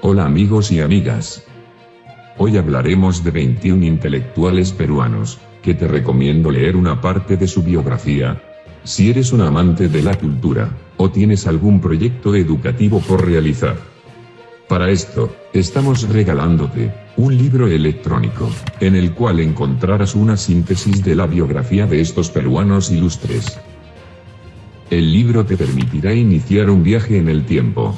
Hola amigos y amigas. Hoy hablaremos de 21 intelectuales peruanos, que te recomiendo leer una parte de su biografía. Si eres un amante de la cultura, o tienes algún proyecto educativo por realizar. Para esto, estamos regalándote, un libro electrónico, en el cual encontrarás una síntesis de la biografía de estos peruanos ilustres. El libro te permitirá iniciar un viaje en el tiempo.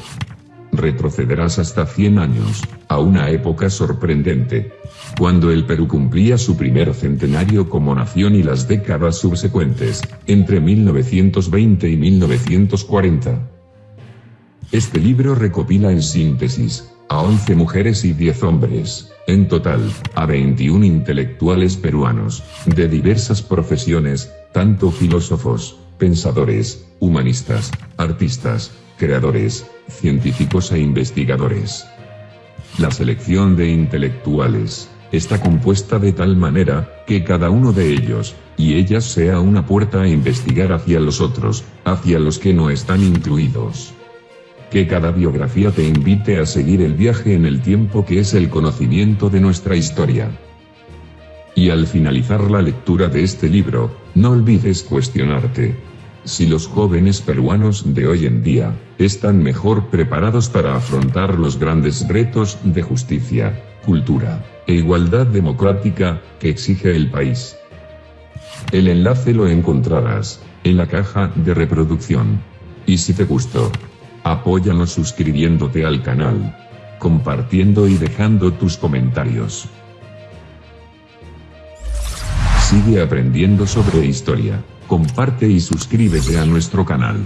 Retrocederás hasta 100 años, a una época sorprendente, cuando el Perú cumplía su primer centenario como nación y las décadas subsecuentes, entre 1920 y 1940. Este libro recopila en síntesis, a 11 mujeres y 10 hombres, en total, a 21 intelectuales peruanos, de diversas profesiones, tanto filósofos, pensadores, humanistas, artistas, creadores, científicos e investigadores. La selección de intelectuales está compuesta de tal manera que cada uno de ellos y ellas sea una puerta a investigar hacia los otros, hacia los que no están incluidos. Que cada biografía te invite a seguir el viaje en el tiempo que es el conocimiento de nuestra historia. Y al finalizar la lectura de este libro, no olvides cuestionarte. Si los jóvenes peruanos de hoy en día, están mejor preparados para afrontar los grandes retos de justicia, cultura, e igualdad democrática, que exige el país. El enlace lo encontrarás, en la caja de reproducción. Y si te gustó, apóyanos suscribiéndote al canal, compartiendo y dejando tus comentarios. Sigue aprendiendo sobre historia, comparte y suscríbete a nuestro canal.